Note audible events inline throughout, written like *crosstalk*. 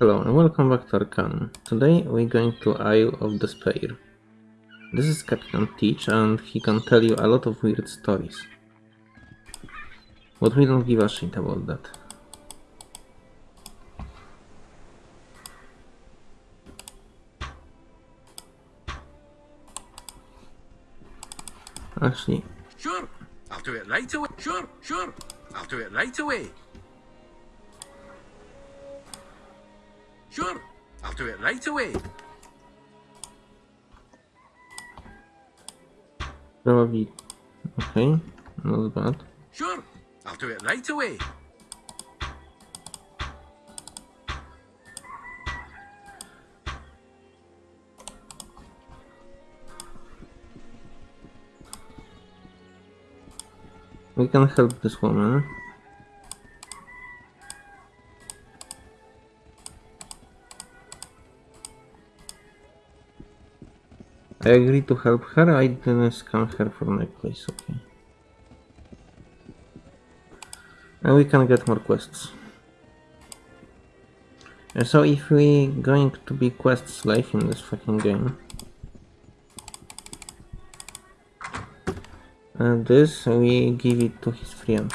Hello and welcome back to Arcanum. Today we're going to Isle of Despair. This is Captain Teach and he can tell you a lot of weird stories. But we don't give a shit about that. Actually, Sure, I'll do it right away. Sure, sure, I'll do it right away. Sure, I'll do it right away. probably... Okay, not bad. Sure, I'll do it right away. We can help this woman. I agree to help her, I didn't scam her for necklace, okay. And we can get more quests. And so if we going to be quest slave in this fucking game, and this we give it to his friend.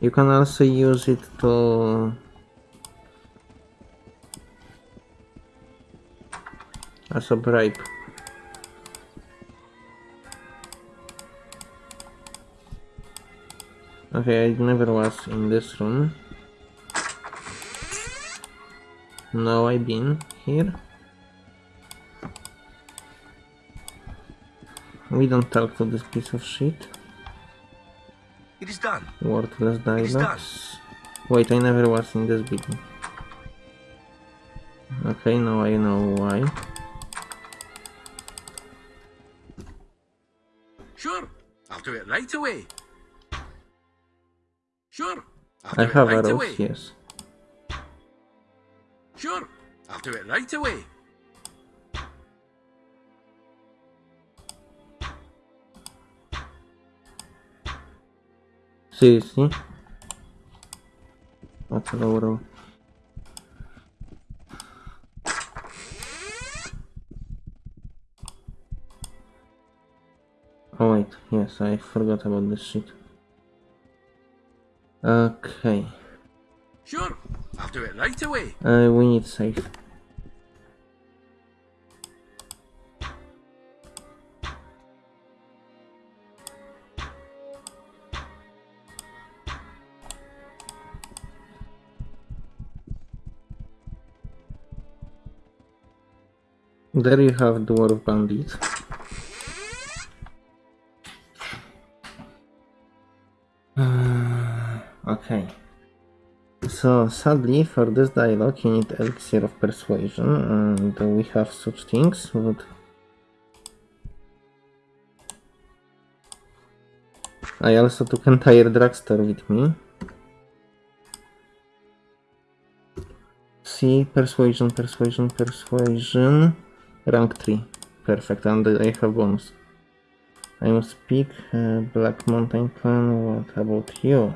You can also use it to as a bribe. Okay, I never was in this room. Now I've been here. We don't talk to this piece of shit. It is done. Worthless dialogues. Wait, I never was in this building. Okay, now I know why. I'll do it right away. Sure, I'll I have right arrows, away. yes. Sure, I'll do it right away. Seriously? That's a low yes, I forgot about this shit. Okay, Sure, I'll do it right away. uh, we need safe. There you have Dwarf Bandit. So sadly for this dialogue you need elixir of persuasion and we have such things but I also took entire drugstore with me. See persuasion, persuasion, persuasion. Rank 3. Perfect, and I have bonus. I must speak uh, Black Mountain Clan, what about you?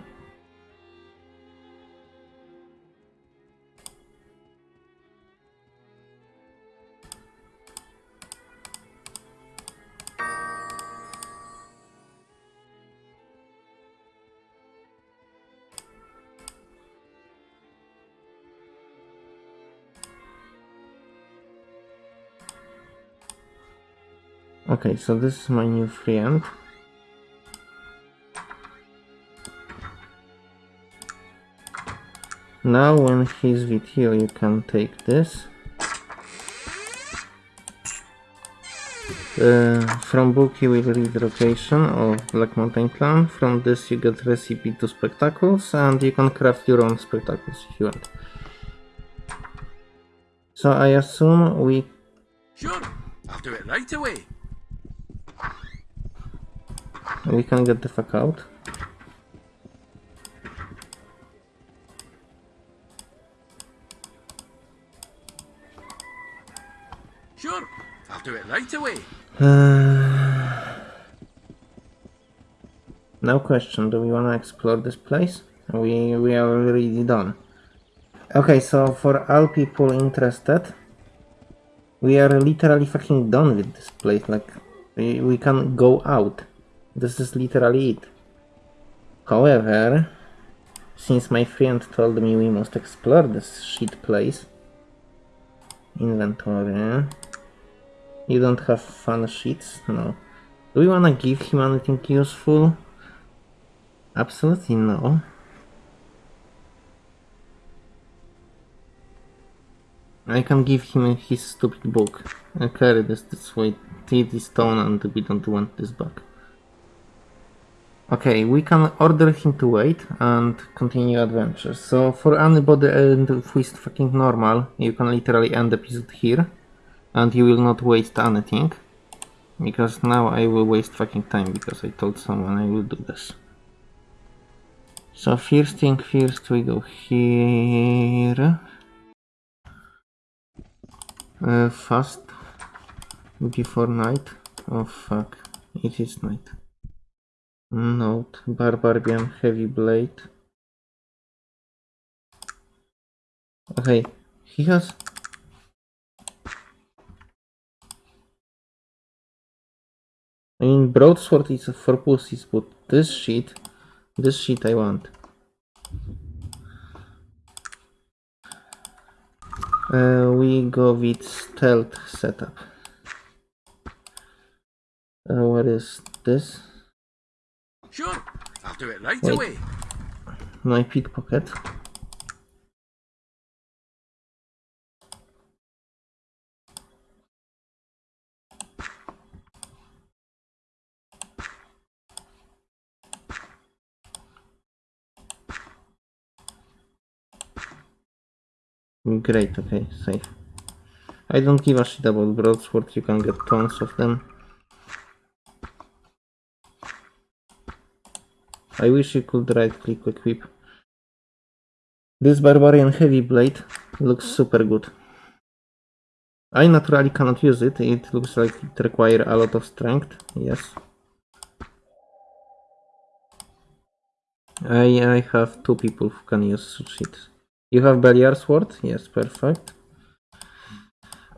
Okay, so this is my new friend. Now when he's with you, you can take this. Uh, from book you will read the location of Black Mountain Clan. From this you get recipe to spectacles and you can craft your own spectacles if you want. So I assume we Sure, I'll do it right away. We can get the fuck out. Sure, I'll do it right away. *sighs* Uh, now question, do we want to explore this place? We, we are already done. Okay, so for all people interested, we are literally fucking done with this place. Like, we, we can go out. This is literally it. However, since my friend told me we must explore this shit place, inventory. You don't have fun sheets? No. Do we wanna give him anything useful? Absolutely no. I can give him his stupid book. I carry this this way. It is stone and we don't want this back. Okay, we can order him to wait and continue adventure. So for anybody and who is fucking normal, you can literally end the episode here. And you will not waste anything. Because now I will waste fucking time because I told someone I will do this. So first thing first we go here. Uh, fast before night. Oh fuck, it is night. Note, Barbarian Heavy Blade. Okay, he has... I mean, Broadsword is for pussies, but this shit, this shit I want. Uh, we go with stealth setup. Uh, what is this? Sure, I'll do it right Wait. away. My pickpocket. Great, okay, safe. I don't give a shit about broadsword, you can get tons of them. I wish you could right click equip. This barbarian heavy blade looks super good. I naturally cannot use it, it looks like it requires a lot of strength, yes. I, I have two people who can use shit. You have Beliar sword? Yes, perfect.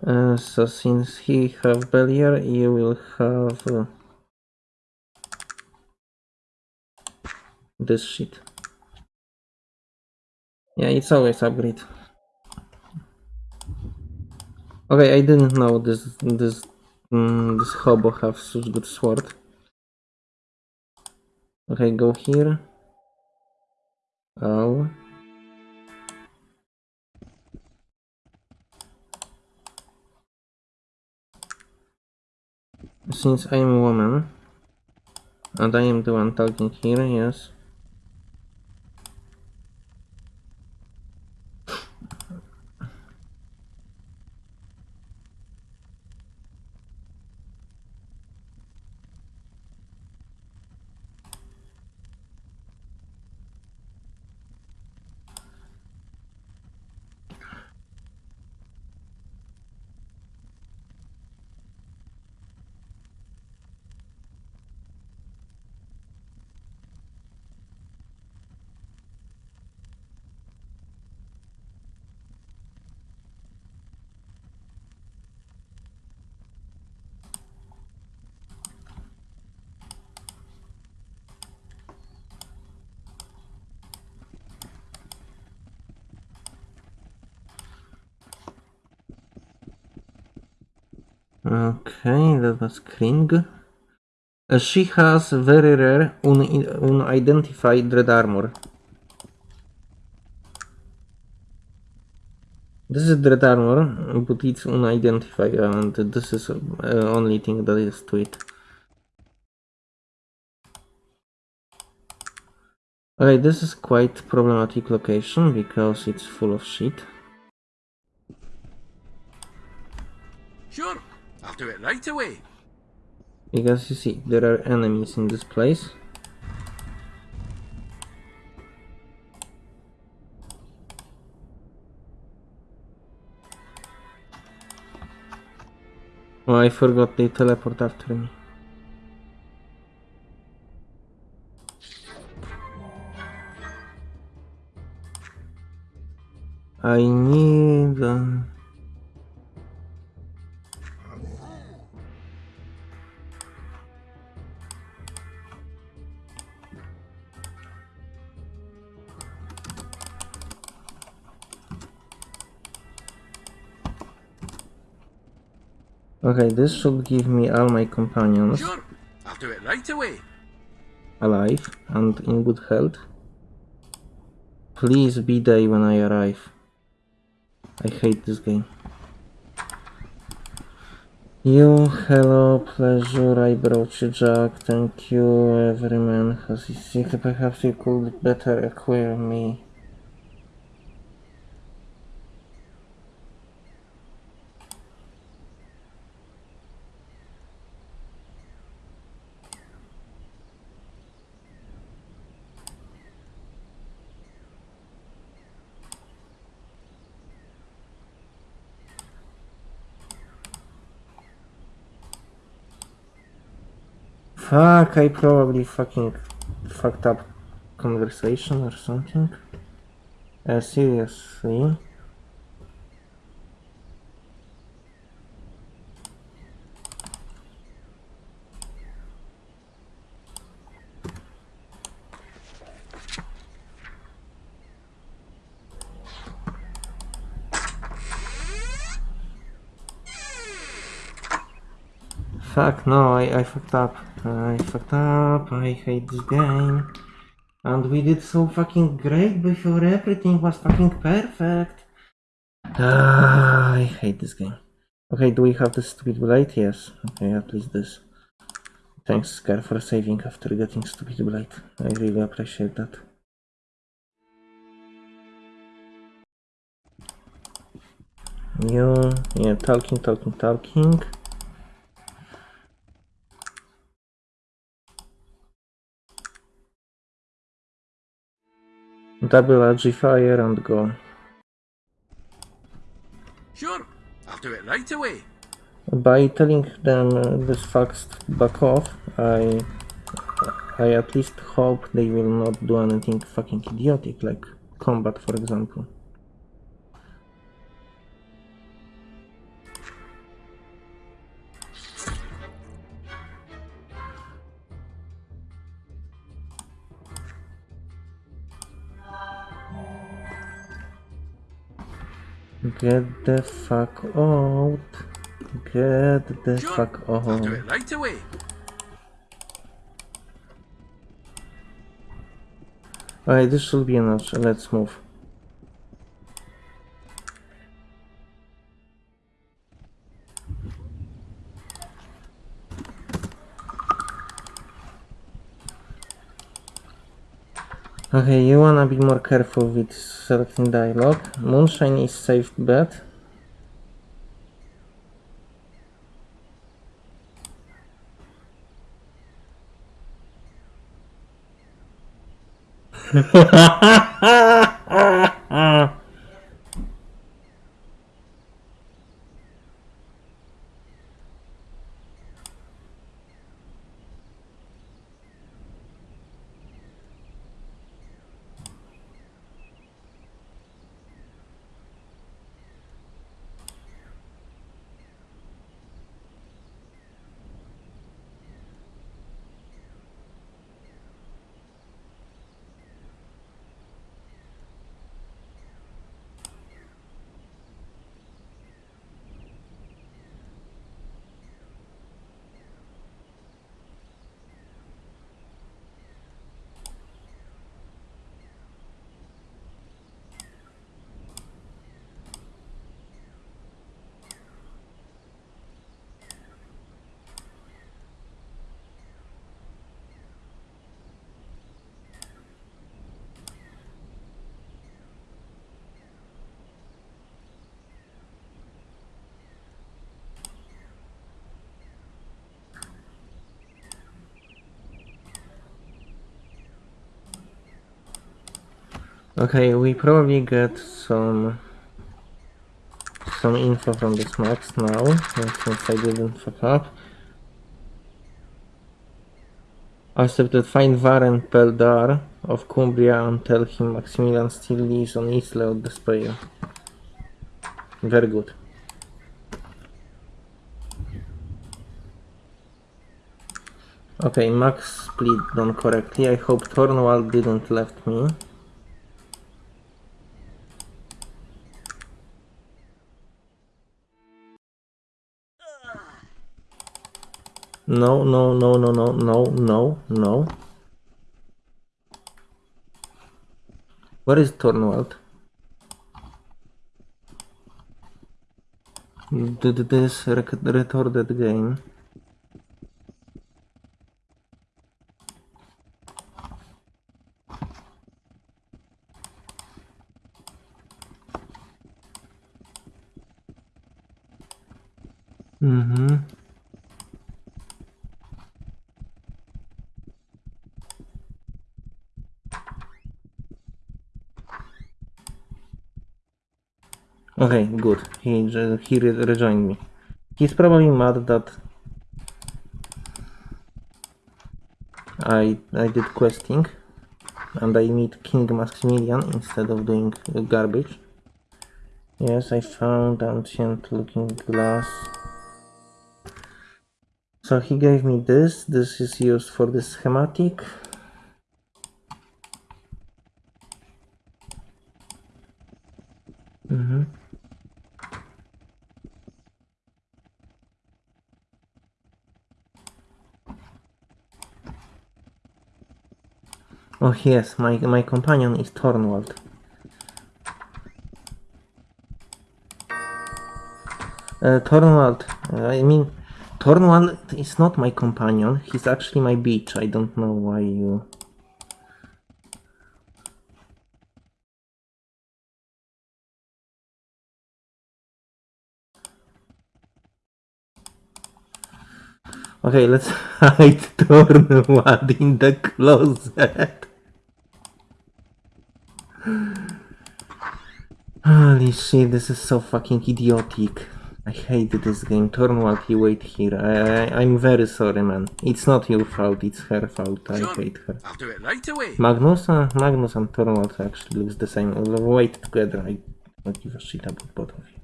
Uh, so since he have Beliar, you will have uh, this shit. Yeah, it's always upgrade. Okay, I didn't know this this mm, this hobo have such good sword. Okay, go here. Oh. Since I am a woman, and I am the one talking here, yes. Okay, that was Kring. Uh, she has very rare un unidentified red armor. This is red armor, but it's unidentified and this is uh, only thing that is to it. Okay, this is quite problematic location because it's full of shit. Sure, I'll do it right away. Because you see, there are enemies in this place. Oh, I forgot they teleport after me. Okay, this should give me all my companions Sure, I'll do it right away. alive and in good health. Please be there when I arrive. I hate this game. You, hello, pleasure, I brought you Jack, thank you, every man has his secret, perhaps you could better acquire me. Fuck, I probably fucking fucked up conversation or something. Uh, seriously. Fuck, no, I, I fucked up. I fucked up, I hate this game. And we did so fucking great before everything was fucking perfect. Ah, I hate this game. Okay, do we have the stupid blade? Yes. Okay, at least this. Thanks, Scar, for saving after getting stupid blade. I really appreciate that. You, yeah, talking, talking, talking. Double RG fire and go. Sure, I'll do it right away. By telling them uh, this facts back off, I I at least hope they will not do anything fucking idiotic like combat for example. Get the fuck out. Get the Sure, fuck I'll do out. it right away. Alright, this should be enough. Let's move. Okay, you wanna be more careful with selecting dialogue. Moonshine is safe bet. *laughs* *laughs* Okay, we probably get some some info from this max now, since I didn't fuck up. I said Accepted find Varen Peldar of Cumbria and tell him Maximilian still lives on Isle of Despair. Very good. Okay, Max split done correctly. I hope Thornwald didn't left me. No, no, no, no, no, no, no, no. Where is Thornwald? Did this rec recorded game? Mm-hmm. Okay, good. He he re- rejoined me. He's probably mad that I I did questing and I meet King Maximilian instead of doing garbage. Yes, I found ancient looking glass. So he gave me this. This is used for the schematic. Mm-hmm. Oh yes, my my companion is Thornwald. Uh, Thornwald, uh, I mean, Thornwald is not my companion. He's actually my beach. I don't know why you. Okay, let's *laughs* hide Thornwald in the closet. Holy shit, this is so fucking idiotic. I hate this game. Thornwald, you wait here. I, I, I'm very sorry, man. It's not your fault, it's her fault. I hate her. I'll do it right away. Magnus, uh, Magnus and Thornwald actually looks the same. Wait together. I don't give a shit about both of you.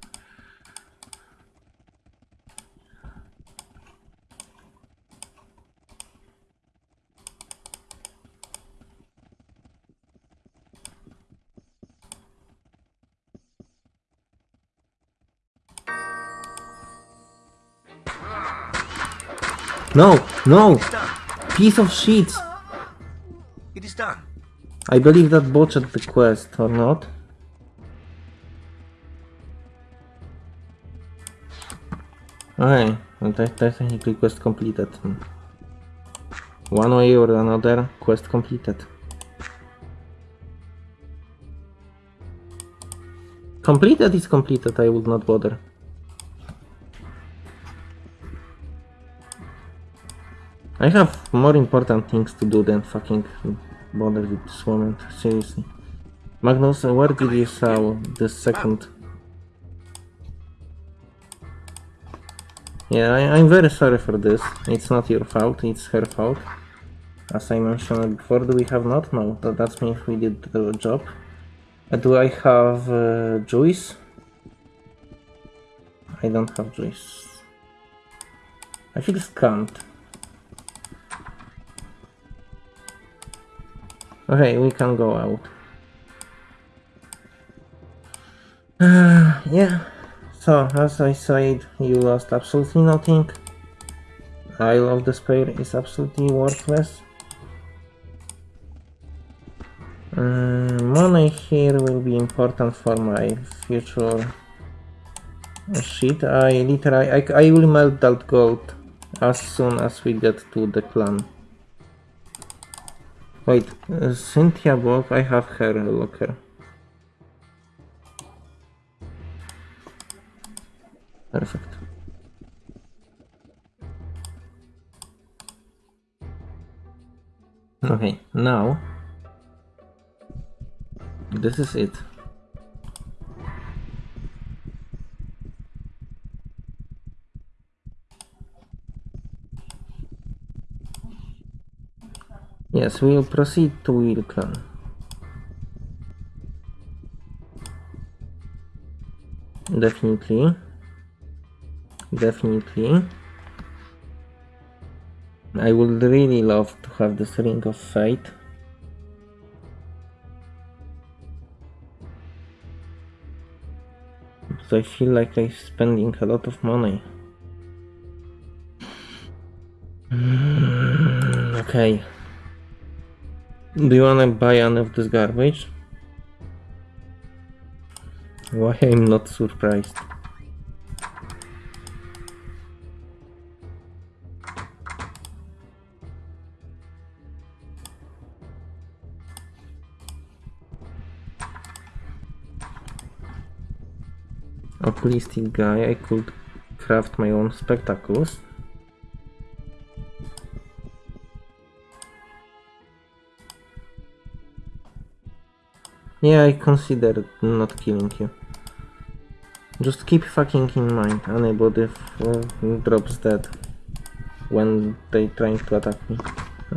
No, no, piece of shit. It is done. I believe that botched the quest, or not? Okay, well, te- technically quest completed. One way or another, quest completed. Completed is completed, I would not bother. I have more important things to do than fucking bother with this woman, seriously. Magnus, where did you saw the second? Yeah, I, I'm very sorry for this. It's not your fault, it's her fault. As I mentioned before, do we have not? No, that, that's me if we did the job. Uh, do I have uh? I don't have Joyce. I feel scammed. Okay, we can go out. Uh, *sighs* yeah, so as I said, you lost absolutely nothing. Isle of Despair is absolutely worthless. Mm, money here will be important for my future shit. I literally, I, I will melt that gold as soon as we get to the clan. Wait, uh, Cynthia Block, I have her locker. Perfect. Okay, now this is it. Yes, we will proceed to Wheel Clan. Definitely. Definitely. I would really love to have this Ring of Fate. But I feel like I'm spending a lot of money. *sighs* Okay. Do you wanna buy any of this garbage? Why I'm not surprised. Oculistic guy, I could craft my own spectacles. Yeah, I considered not killing you. Just keep fucking in mind, anybody drops dead when they trying to attack me.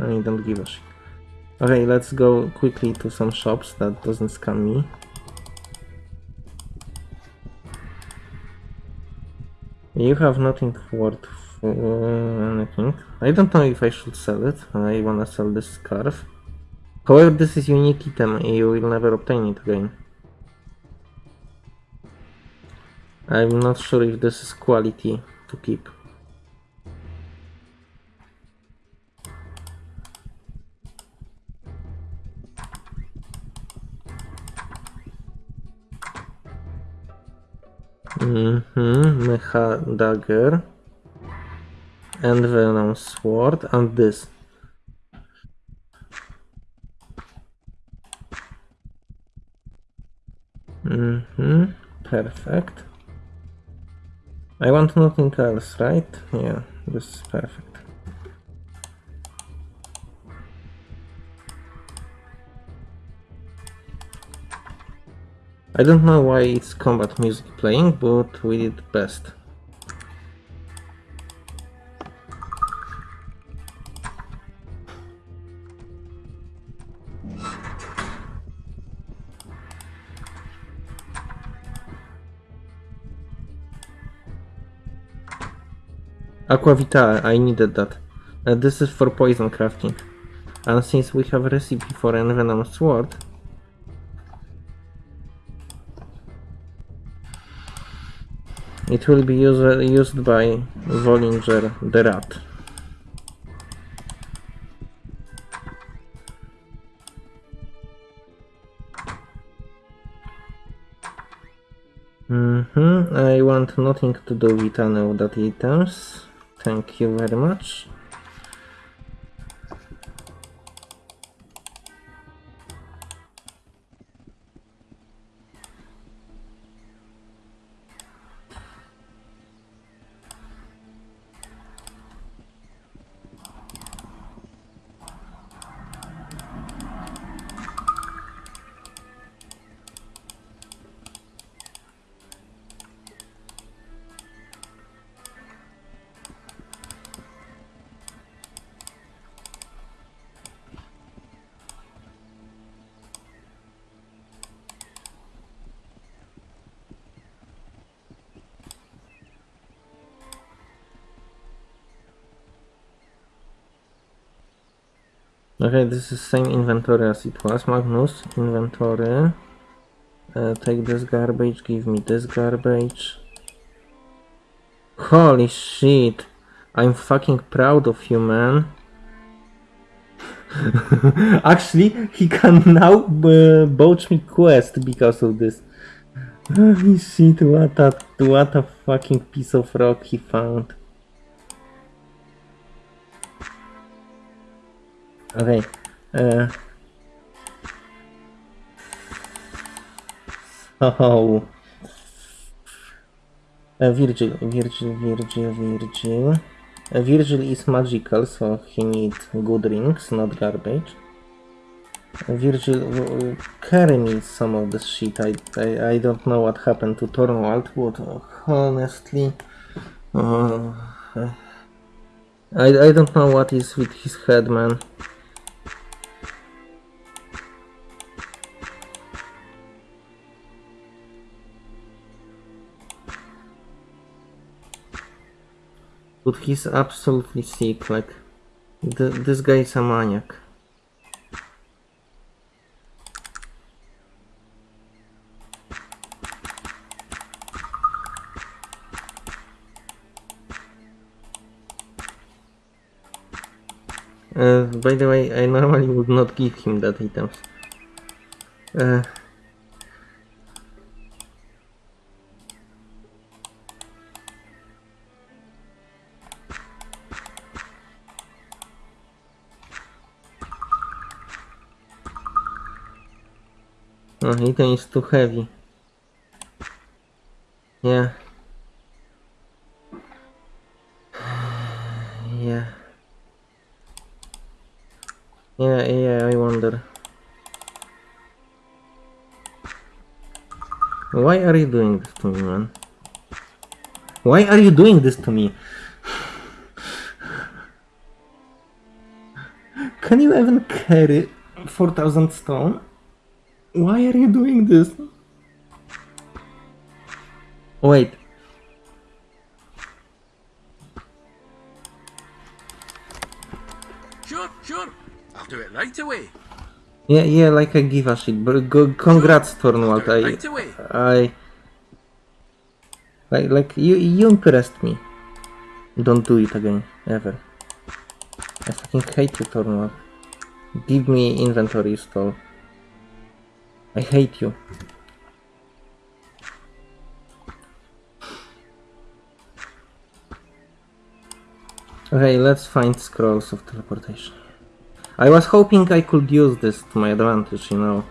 I don't give a shit. Okay, let's go quickly to some shops that doesn't scam me. You have nothing worth anything. I don't know if I should sell it. I wanna sell this scarf. However, this is unique item. You will never obtain it again. I'm not sure if this is quality to keep. Mm-hmm. Mecha dagger. And venom sword and this. Mm-hmm. Perfect. I want nothing else, right? Yeah, this is perfect. I don't know why it's combat music playing, but we did best. Aquavita, I needed that. Uh, this is for poison crafting. And since we have a recipe for envenom sword, it will be used, used by Volinger the rat. Mm-hmm. I want nothing to do with any of that items. Thank you very much. Okay, this is same inventory as it was. Magnus, inventory. Uh, take this garbage, give me this garbage. Holy shit! I'm fucking proud of you, man. *laughs* Actually, he can now uh, bouch me quest because of this. *laughs* Holy shit, what a, what a fucking piece of rock he found. Okay. Uh, oh. Uh, Virgil, Virgil, Virgil, Virgil. Uh, Virgil is magical, so he needs good rings, not garbage. Virgil, uh, carry me some of this shit. I, I, I don't know what happened to Thornwald, but honestly, uh, I, I don't know what is with his head, man. But he's absolutely sick, like... Th this guy is a maniac. Uh, by the way, I normally would not give him that items. Uh, Oh, item is too heavy. Yeah. *sighs* Yeah. Yeah, yeah, I wonder. Why are you doing this to me, man? Why are you doing this to me? *sighs* Can you even carry 4000 stone? Why are you doing this? Oh, wait. Sure, sure. I'll do it right away. Yeah, yeah, like I give a shit, but go, congrats, it I, right away. I, like, like you, you impressed me. Don't do it again, ever. I fucking hate you, Thornwald. Give me inventory stall. I hate you. Okay, let's find scrolls of teleportation. I was hoping I could use this to my advantage, you know.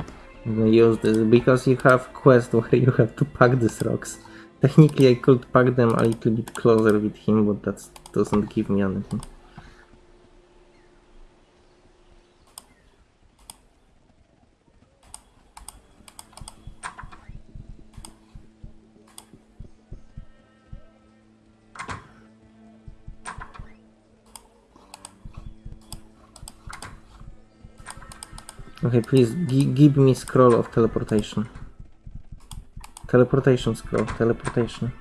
Use this because you have quest *laughs* where you have to pack these rocks. Technically I could pack them a little bit closer with him, but that doesn't give me anything. Okay, please give me scroll of teleportation. Teleportation scroll, teleportation.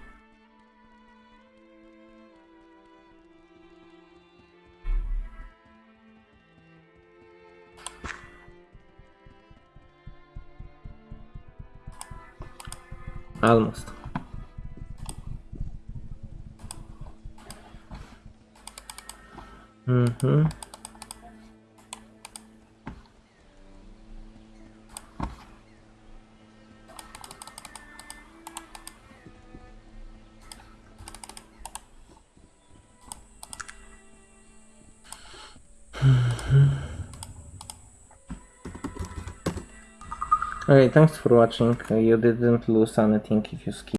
Almost. Mm-hmm. Okay, thanks for watching. You didn't lose anything if you skip.